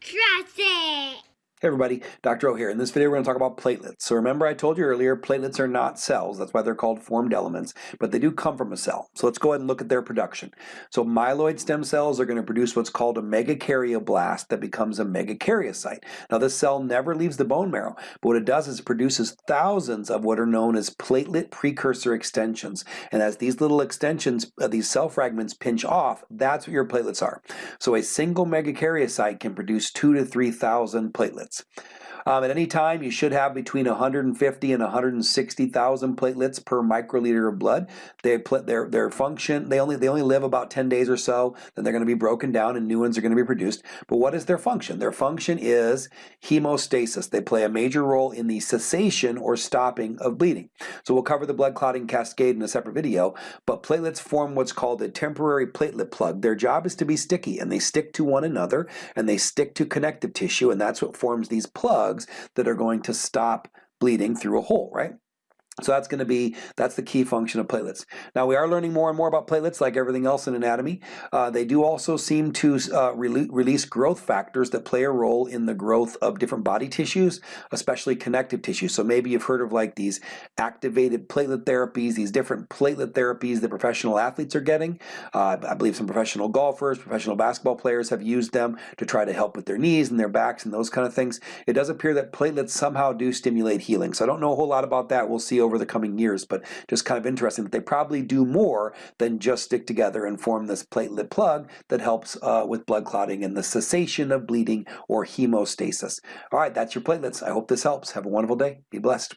Trust it. Hey everybody, Dr. O here. In this video we're going to talk about platelets. So remember I told you earlier platelets are not cells, that's why they're called formed elements, but they do come from a cell. So let's go ahead and look at their production. So myeloid stem cells are going to produce what's called a megakaryoblast that becomes a megakaryocyte. Now this cell never leaves the bone marrow, but what it does is it produces thousands of what are known as platelet precursor extensions. And as these little extensions, uh, these cell fragments pinch off, that's what your platelets are. So a single megakaryocyte can produce two to 3,000 platelets platelets. Um, at any time, you should have between 150 and 160,000 platelets per microliter of blood. They their their function they only they only live about 10 days or so. Then they're going to be broken down and new ones are going to be produced. But what is their function? Their function is hemostasis. They play a major role in the cessation or stopping of bleeding. So we'll cover the blood clotting cascade in a separate video. But platelets form what's called a temporary platelet plug. Their job is to be sticky, and they stick to one another, and they stick to connective tissue, and that's what forms these plugs that are going to stop bleeding through a hole, right? So that's going to be, that's the key function of platelets. Now we are learning more and more about platelets like everything else in anatomy. Uh, they do also seem to uh, re release growth factors that play a role in the growth of different body tissues, especially connective tissue. So maybe you've heard of like these activated platelet therapies, these different platelet therapies that professional athletes are getting. Uh, I believe some professional golfers, professional basketball players have used them to try to help with their knees and their backs and those kind of things. It does appear that platelets somehow do stimulate healing. So I don't know a whole lot about that. We'll see over the coming years, but just kind of interesting that they probably do more than just stick together and form this platelet plug that helps uh, with blood clotting and the cessation of bleeding or hemostasis. All right, that's your platelets. I hope this helps. Have a wonderful day. Be blessed.